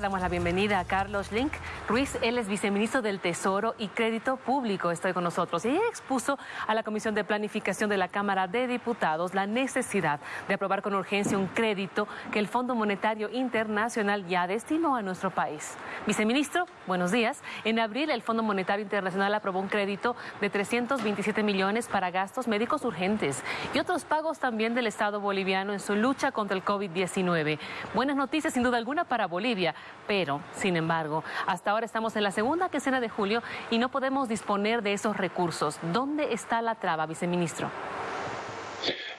Damos la bienvenida a Carlos Link Ruiz. Él es viceministro del Tesoro y Crédito Público. Estoy con nosotros. Y expuso a la Comisión de Planificación de la Cámara de Diputados la necesidad de aprobar con urgencia un crédito que el Fondo Monetario Internacional ya destinó a nuestro país. Viceministro, buenos días. En abril, el Fondo Monetario Internacional aprobó un crédito de 327 millones para gastos médicos urgentes y otros pagos también del Estado boliviano en su lucha contra el COVID-19. Buenas noticias, sin duda alguna, para Bolivia pero, sin embargo, hasta ahora estamos en la segunda quincena de julio y no podemos disponer de esos recursos. ¿Dónde está la traba, viceministro?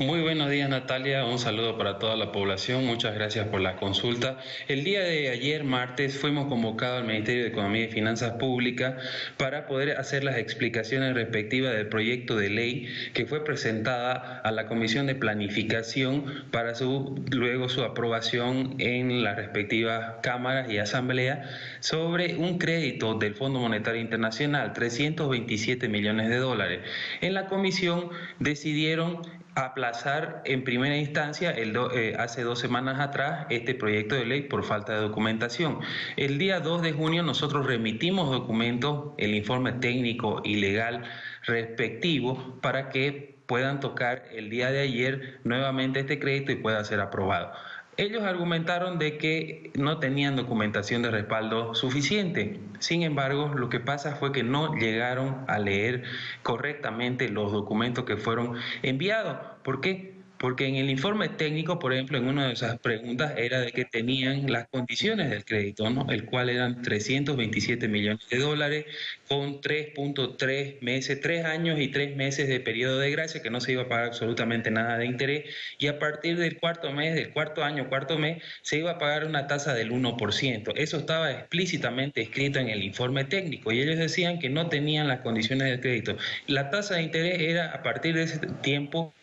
Muy buenos días Natalia, un saludo para toda la población, muchas gracias por la consulta. El día de ayer, martes, fuimos convocados al Ministerio de Economía y Finanzas Públicas para poder hacer las explicaciones respectivas del proyecto de ley que fue presentada a la Comisión de Planificación para su, luego su aprobación en las respectivas cámaras y asambleas sobre un crédito del Fondo Monetario Internacional, 327 millones de dólares. En la comisión decidieron aplazar en primera instancia el eh, hace dos semanas atrás este proyecto de ley por falta de documentación. El día 2 de junio nosotros remitimos documentos, el informe técnico y legal respectivo para que puedan tocar el día de ayer nuevamente este crédito y pueda ser aprobado. Ellos argumentaron de que no tenían documentación de respaldo suficiente. Sin embargo, lo que pasa fue que no llegaron a leer correctamente los documentos que fueron enviados. ¿Por qué? Porque en el informe técnico, por ejemplo, en una de esas preguntas era de que tenían las condiciones del crédito, ¿no? el cual eran 327 millones de dólares con 3.3 meses, 3 años y 3 meses de periodo de gracia, que no se iba a pagar absolutamente nada de interés, y a partir del cuarto mes, del cuarto año, cuarto mes, se iba a pagar una tasa del 1%. Eso estaba explícitamente escrito en el informe técnico y ellos decían que no tenían las condiciones del crédito. La tasa de interés era a partir de ese tiempo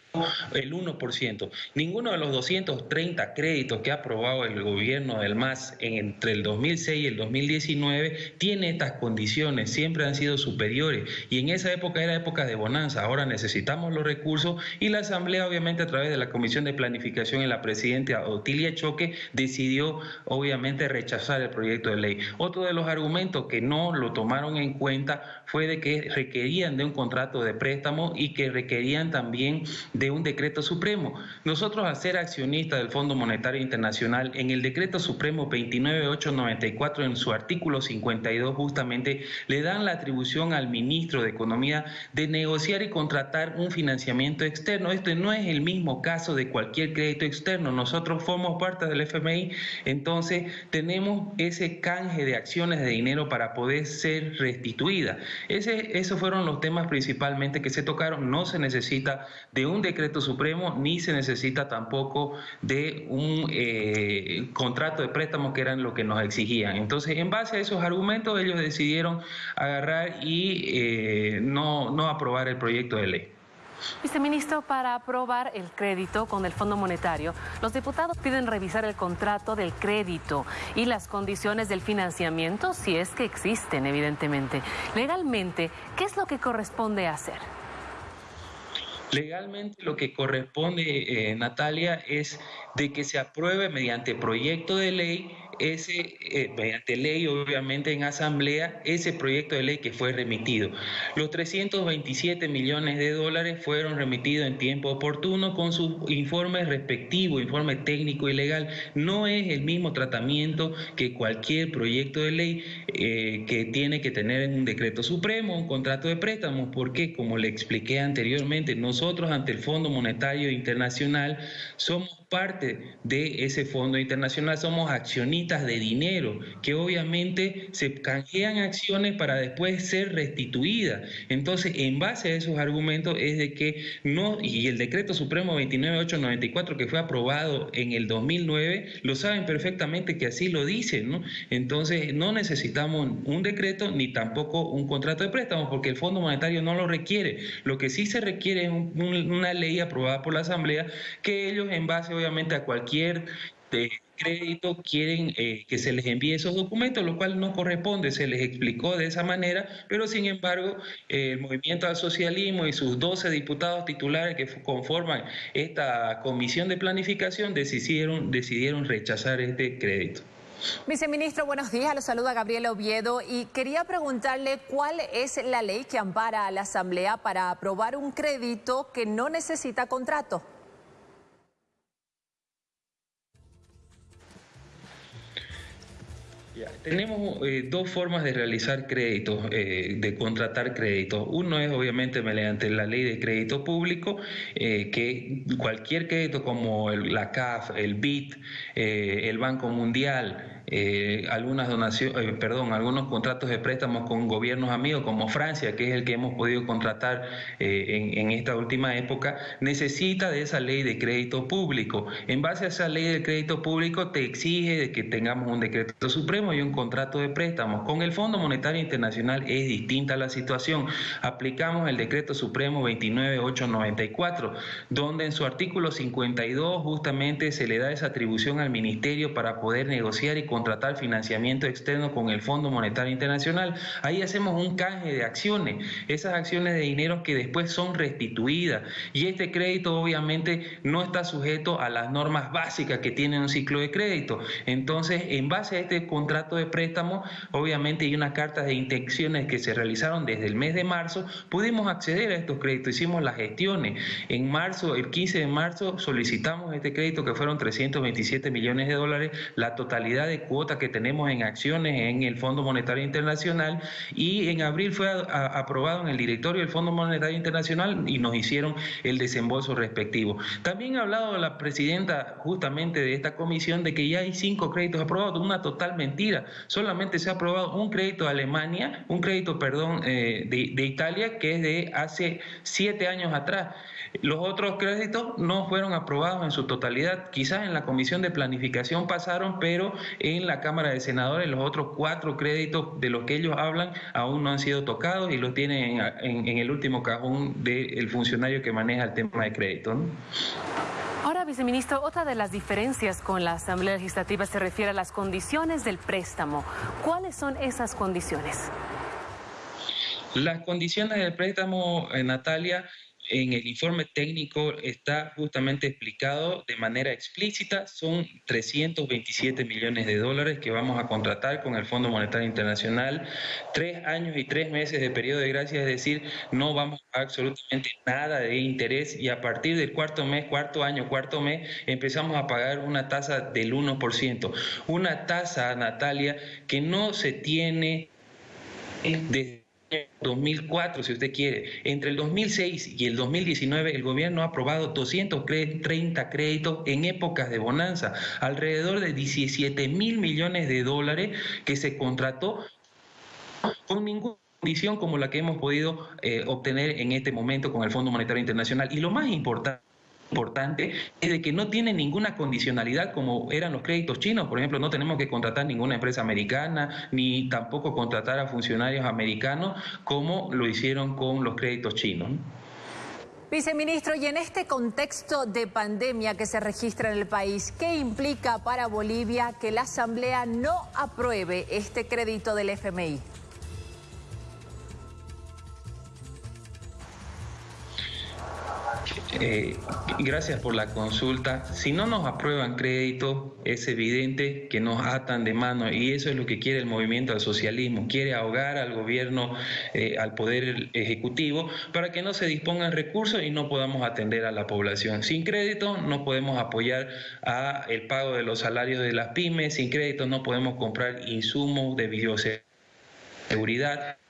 el 1%. Ninguno de los 230 créditos que ha aprobado el gobierno del MAS entre el 2006 y el 2019 tiene estas condiciones, siempre han sido superiores y en esa época era época de bonanza, ahora necesitamos los recursos y la Asamblea obviamente a través de la Comisión de Planificación y la Presidenta Otilia Choque decidió obviamente rechazar el proyecto de ley. Otro de los argumentos que no lo tomaron en cuenta fue de que requerían de un contrato de préstamo y que requerían también de un decreto supremo. Nosotros, al ser accionistas del Fondo Monetario Internacional, en el decreto supremo 29894, en su artículo 52, justamente le dan la atribución al ministro de Economía de negociar y contratar un financiamiento externo. Este no es el mismo caso de cualquier crédito externo. Nosotros formamos parte del FMI, entonces tenemos ese canje de acciones de dinero para poder ser restituida. Ese, esos fueron los temas principalmente que se tocaron. No se necesita de un decreto decreto supremo ni se necesita tampoco de un eh, contrato de préstamo que eran lo que nos exigían. Entonces, en base a esos argumentos, ellos decidieron agarrar y eh, no, no aprobar el proyecto de ley. Viceministro, para aprobar el crédito con el Fondo Monetario, los diputados piden revisar el contrato del crédito y las condiciones del financiamiento, si es que existen, evidentemente. Legalmente, ¿qué es lo que corresponde hacer? Legalmente lo que corresponde, eh, Natalia, es de que se apruebe mediante proyecto de ley ese, eh, mediante ley, obviamente en asamblea, ese proyecto de ley que fue remitido. Los 327 millones de dólares fueron remitidos en tiempo oportuno con sus informes respectivos, informe técnico y legal. No es el mismo tratamiento que cualquier proyecto de ley eh, que tiene que tener en un decreto supremo, un contrato de préstamo, porque como le expliqué anteriormente, nosotros ante el Fondo Monetario Internacional somos parte de ese fondo internacional, somos accionistas de dinero que obviamente se canjean acciones para después ser restituidas. Entonces, en base a esos argumentos es de que no, y el decreto supremo 29894 que fue aprobado en el 2009, lo saben perfectamente que así lo dicen, ¿no? Entonces, no necesitamos un decreto ni tampoco un contrato de préstamo porque el Fondo Monetario no lo requiere. Lo que sí se requiere es una ley aprobada por la Asamblea que ellos en base obviamente a cualquier de crédito quieren eh, que se les envíe esos documentos, lo cual no corresponde, se les explicó de esa manera, pero sin embargo el movimiento al socialismo y sus 12 diputados titulares que conforman esta comisión de planificación decidieron, decidieron rechazar este crédito. Viceministro, buenos días. Lo saluda Gabriela Oviedo y quería preguntarle cuál es la ley que ampara a la Asamblea para aprobar un crédito que no necesita contrato. Tenemos eh, dos formas de realizar créditos, eh, de contratar créditos. Uno es obviamente mediante la ley de crédito público, eh, que cualquier crédito como la CAF, el BIT, el Banco Mundial, eh, algunas donaciones, eh, perdón, algunos contratos de préstamos con gobiernos amigos como Francia, que es el que hemos podido contratar eh, en, esta última época, necesita de esa ley de crédito público. En base a esa ley de crédito público te exige de que tengamos un decreto supremo y un contrato de préstamos. Con el Fondo Monetario Internacional es distinta la situación. Aplicamos el decreto supremo 29894, donde en su artículo 52 justamente se le da esa atribución al ministerio para poder negociar y contratar financiamiento externo con el Fondo Monetario Internacional. Ahí hacemos un canje de acciones, esas acciones de dinero que después son restituidas. Y este crédito obviamente no está sujeto a las normas básicas que tiene un ciclo de crédito. Entonces, en base a este contrato de préstamo, obviamente hay unas cartas de intenciones que se realizaron desde el mes de marzo, pudimos acceder a estos créditos, hicimos las gestiones. En marzo, el 15 de marzo, solicitamos este crédito que fueron 327 millones de dólares, la totalidad de cuota que tenemos en acciones en el Fondo Monetario Internacional y en abril fue aprobado en el directorio del Fondo Monetario Internacional y nos hicieron el desembolso respectivo. También ha hablado la presidenta justamente de esta comisión de que ya hay cinco créditos aprobados, una total mentira. Solamente se ha aprobado un crédito de Alemania, un crédito, perdón, eh, de, de Italia que es de hace siete años atrás. Los otros créditos no fueron aprobados en su totalidad. Quizás en la comisión de planificación pasaron, pero en la Cámara de Senadores los otros cuatro créditos de los que ellos hablan aún no han sido tocados y los tienen en, el último cajón del funcionario que maneja el tema de crédito. Ahora, viceministro, otra de las diferencias con la Asamblea Legislativa se refiere a las condiciones del préstamo. ¿Cuáles son esas condiciones? Las condiciones del préstamo, eh, Natalia, en el informe técnico está justamente explicado de manera explícita. Son 327 millones de dólares que vamos a contratar con el Fondo Monetario Internacional. Tres años y tres meses de periodo de gracia, es decir, no vamos a absolutamente nada de interés y a partir del cuarto mes, cuarto año, cuarto mes, empezamos a pagar una tasa del 1%. Una tasa, Natalia, que no se tiene desde 2004, si usted quiere. Entre el 2006 y el 2019, el gobierno ha aprobado 230 créditos en épocas de bonanza, alrededor de 17 mil millones de dólares que se contrató con ninguna condición como la que hemos podido eh, obtener en este momento con el Fondo Monetario Internacional. Y lo más importante importante es de que no tiene ninguna condicionalidad como eran los créditos chinos. Por ejemplo, no tenemos que contratar ninguna empresa americana ni tampoco contratar a funcionarios americanos como lo hicieron con los créditos chinos. Viceministro, y en este contexto de pandemia que se registra en el país, ¿qué implica para Bolivia que la Asamblea no apruebe este crédito del FMI? Eh, gracias por la consulta. Si no nos aprueban crédito, es evidente que nos atan de mano y eso es lo que quiere el movimiento al socialismo. Quiere ahogar al gobierno, eh, al poder ejecutivo, para que no se dispongan recursos y no podamos atender a la población. Sin crédito no podemos apoyar a el pago de los salarios de las pymes. Sin crédito no podemos comprar insumos de bioseguridad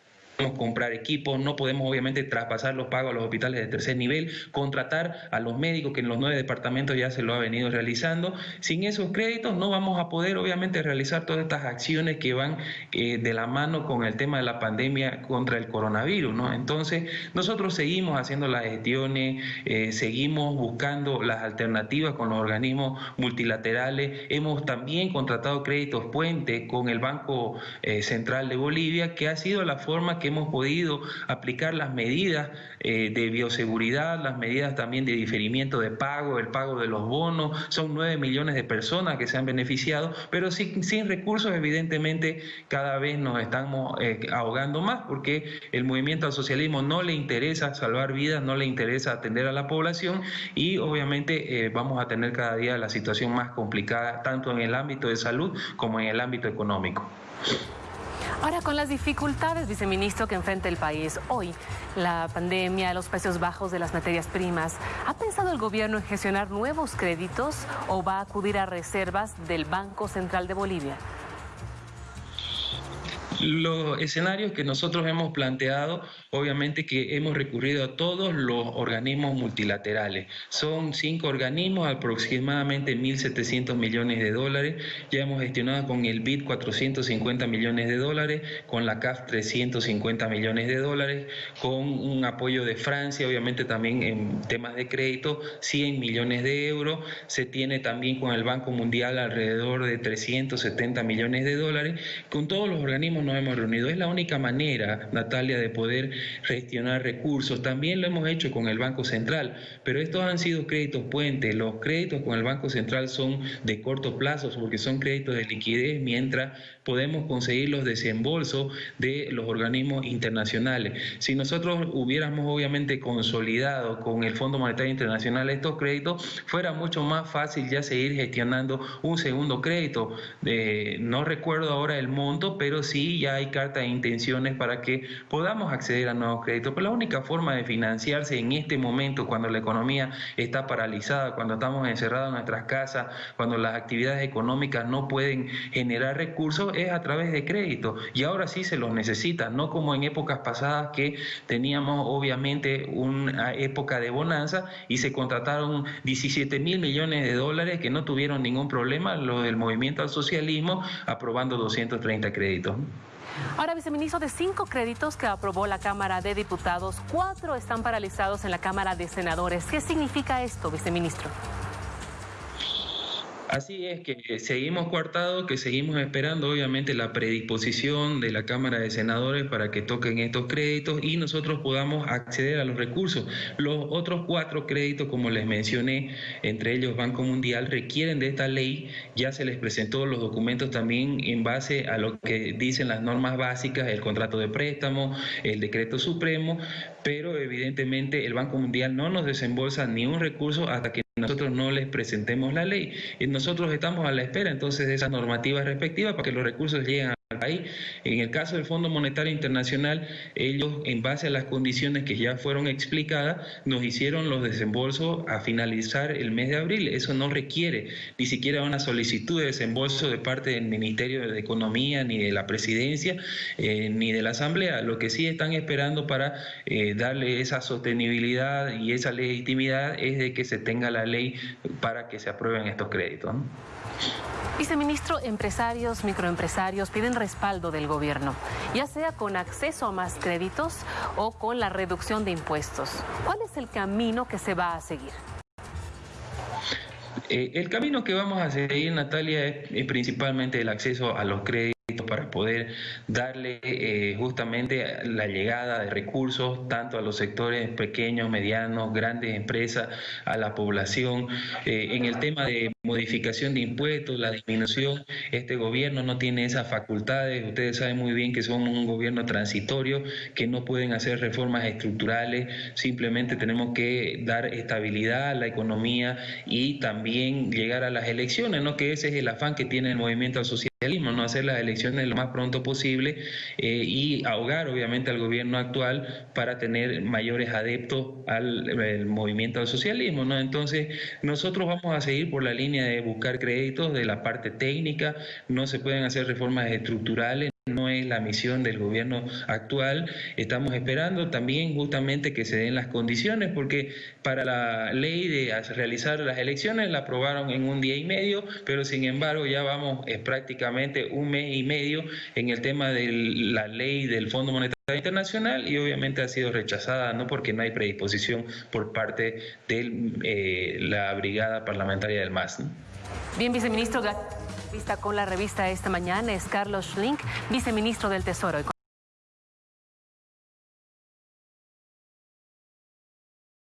comprar equipos, no podemos obviamente traspasar los pagos a los hospitales de tercer nivel, contratar a los médicos que en los nueve departamentos ya se lo ha venido realizando. Sin esos créditos no vamos a poder obviamente realizar todas estas acciones que van eh, de la mano con el tema de la pandemia contra el coronavirus. ¿no? Entonces nosotros seguimos haciendo las gestiones, eh, seguimos buscando las alternativas con los organismos multilaterales, hemos también contratado créditos puente con el Banco eh, Central de Bolivia, que ha sido la forma que hemos podido aplicar las medidas eh, de bioseguridad, las medidas también de diferimiento de pago, el pago de los bonos. Son nueve millones de personas que se han beneficiado, pero sin, recursos, evidentemente, cada vez nos estamos eh, ahogando más porque el movimiento al socialismo no le interesa salvar vidas, no le interesa atender a la población y obviamente eh, vamos a tener cada día la situación más complicada, tanto en el ámbito de salud como en el ámbito económico. Ahora, con las dificultades, viceministro, que enfrenta el país hoy, la pandemia, los precios bajos de las materias primas, ¿ha pensado el gobierno en gestionar nuevos créditos o va a acudir a reservas del Banco Central de Bolivia? Los escenarios que nosotros hemos planteado, obviamente que hemos recurrido a todos los organismos multilaterales. Son cinco organismos, aproximadamente 1.700 millones de dólares. Ya hemos gestionado con el BID 450 millones de dólares, con la CAF 350 millones de dólares, con un apoyo de Francia, obviamente también en temas de crédito, 100 millones de euros. Se tiene también con el Banco Mundial alrededor de 370 millones de dólares. Con todos los organismos hemos reunido. Es la única manera, Natalia, de poder gestionar recursos. También lo hemos hecho con el Banco Central, pero estos han sido créditos puentes. Los créditos con el Banco Central son de corto plazo porque son créditos de liquidez, mientras podemos conseguir los desembolsos de los organismos internacionales. Si nosotros hubiéramos obviamente consolidado con el Fondo Monetario Internacional estos créditos, fuera mucho más fácil ya seguir gestionando un segundo crédito. Eh, no recuerdo ahora el monto, pero sí ya hay carta de intenciones para que podamos acceder a nuevos créditos. Pero la única forma de financiarse en este momento, cuando la economía está paralizada, cuando estamos encerrados en nuestras casas, cuando las actividades económicas no pueden generar recursos, es a través de crédito. Y ahora sí se los necesita, no como en épocas pasadas que teníamos obviamente una época de bonanza y se contrataron 17 mil millones de dólares que no tuvieron ningún problema, lo del movimiento al socialismo, aprobando 230 créditos. Ahora, viceministro, de cinco créditos que aprobó la Cámara de Diputados, cuatro están paralizados en la Cámara de Senadores. ¿Qué significa esto, viceministro? Así es que seguimos coartados, que seguimos esperando obviamente la predisposición de la Cámara de Senadores para que toquen estos créditos y nosotros podamos acceder a los recursos. Los otros cuatro créditos, como les mencioné, entre ellos Banco Mundial, requieren de esta ley. Ya se les presentó los documentos también en base a lo que dicen las normas básicas, el contrato de préstamo, el decreto supremo, pero evidentemente el Banco Mundial no nos desembolsa ni un recurso hasta que nosotros no les presentemos la ley. Y nosotros estamos a la espera entonces de esas normativas respectivas para que los recursos lleguen a Ahí, en el caso del Fondo Monetario Internacional, ellos, en base a las condiciones que ya fueron explicadas, nos hicieron los desembolsos a finalizar el mes de abril. Eso no requiere ni siquiera una solicitud de desembolso de parte del Ministerio de Economía, ni de la Presidencia, eh, ni de la Asamblea. Lo que sí están esperando para eh, darle esa sostenibilidad y esa legitimidad es de que se tenga la ley para que se aprueben estos créditos. Viceministro, empresarios, microempresarios piden respaldo del gobierno, ya sea con acceso a más créditos o con la reducción de impuestos. ¿Cuál es el camino que se va a seguir? Eh, el camino que vamos a seguir, Natalia, es principalmente el acceso a los créditos para poder darle eh, justamente la llegada de recursos tanto a los sectores pequeños, medianos, grandes empresas, a la población. Eh, en el tema de modificación de impuestos, la disminución, este gobierno no tiene esas facultades. Ustedes saben muy bien que somos un gobierno transitorio, que no pueden hacer reformas estructurales, simplemente tenemos que dar estabilidad a la economía y también llegar a las elecciones, ¿no? que ese es el afán que tiene el movimiento social no hacer las elecciones lo más pronto posible eh, y ahogar obviamente al gobierno actual para tener mayores adeptos al movimiento del socialismo. ¿no? Entonces, nosotros vamos a seguir por la línea de buscar créditos de la parte técnica, no se pueden hacer reformas estructurales no es la misión del gobierno actual. Estamos esperando también justamente que se den las condiciones, porque para la ley de realizar las elecciones la aprobaron en un día y medio, pero sin embargo ya vamos es prácticamente un mes y medio en el tema de la ley del Fondo Monetario Internacional y obviamente ha sido rechazada, no porque no hay predisposición por parte de eh, la brigada parlamentaria del MAS. Bien, viceministro, con la revista esta mañana es Carlos Schlink, viceministro del Tesoro.